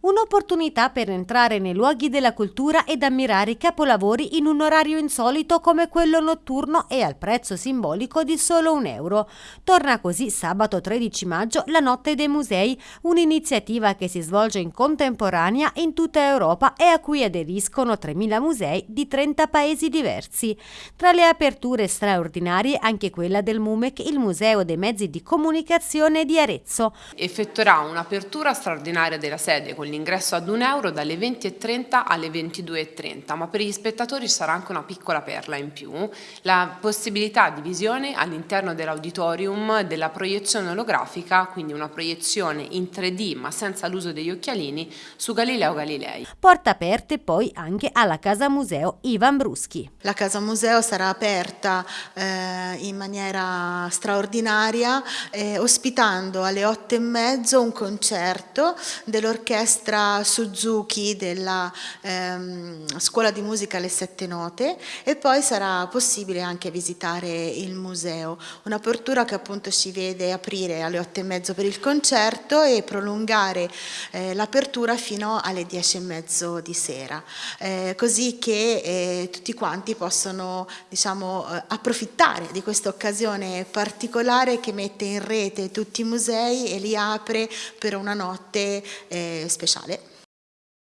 Un'opportunità per entrare nei luoghi della cultura ed ammirare i capolavori in un orario insolito come quello notturno e al prezzo simbolico di solo un euro. Torna così sabato 13 maggio la Notte dei Musei, un'iniziativa che si svolge in contemporanea in tutta Europa e a cui aderiscono 3.000 musei di 30 paesi diversi. Tra le aperture straordinarie anche quella del MUMEC, il Museo dei Mezzi di Comunicazione di Arezzo. Effettuerà un'apertura straordinaria della sede con l'ingresso ad un euro dalle 20.30 alle 22.30, ma per gli spettatori sarà anche una piccola perla in più, la possibilità di visione all'interno dell'auditorium della proiezione olografica, quindi una proiezione in 3D ma senza l'uso degli occhialini, su Galileo Galilei. Porta aperte poi anche alla Casa Museo Ivan Bruschi. La Casa Museo sarà aperta eh, in maniera straordinaria, eh, ospitando alle otto e mezzo un concerto dell'orchestra orchestra Suzuki della ehm, Scuola di Musica alle Sette Note e poi sarà possibile anche visitare il museo. Un'apertura che appunto si vede aprire alle otto e mezzo per il concerto e prolungare eh, l'apertura fino alle dieci e mezzo di sera, eh, così che eh, tutti quanti possono diciamo, eh, approfittare di questa occasione particolare che mette in rete tutti i musei e li apre per una notte speciale ဖြစ်ရှာလေ